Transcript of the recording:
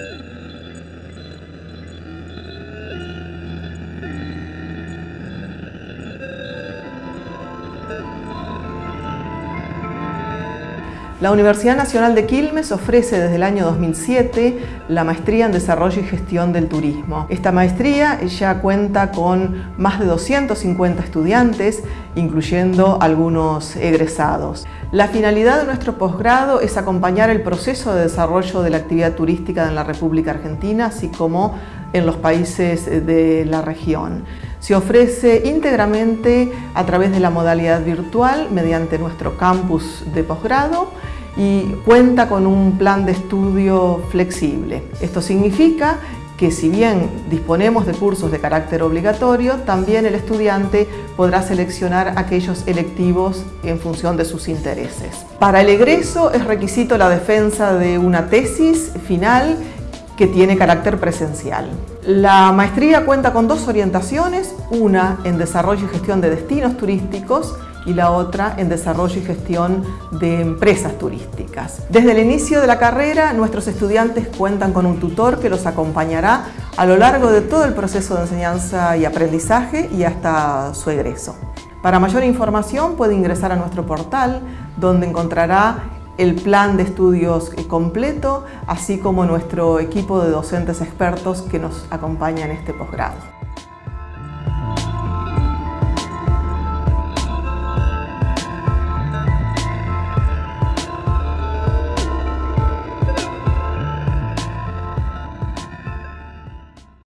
Oh. La Universidad Nacional de Quilmes ofrece desde el año 2007 la Maestría en Desarrollo y Gestión del Turismo. Esta maestría ya cuenta con más de 250 estudiantes, incluyendo algunos egresados. La finalidad de nuestro posgrado es acompañar el proceso de desarrollo de la actividad turística en la República Argentina, así como en los países de la región. Se ofrece íntegramente a través de la modalidad virtual mediante nuestro campus de posgrado y cuenta con un plan de estudio flexible. Esto significa que si bien disponemos de cursos de carácter obligatorio, también el estudiante podrá seleccionar aquellos electivos en función de sus intereses. Para el egreso es requisito la defensa de una tesis final que tiene carácter presencial. La maestría cuenta con dos orientaciones, una en desarrollo y gestión de destinos turísticos y la otra en desarrollo y gestión de empresas turísticas. Desde el inicio de la carrera, nuestros estudiantes cuentan con un tutor que los acompañará a lo largo de todo el proceso de enseñanza y aprendizaje y hasta su egreso. Para mayor información puede ingresar a nuestro portal donde encontrará el plan de estudios completo, así como nuestro equipo de docentes expertos que nos acompañan en este posgrado.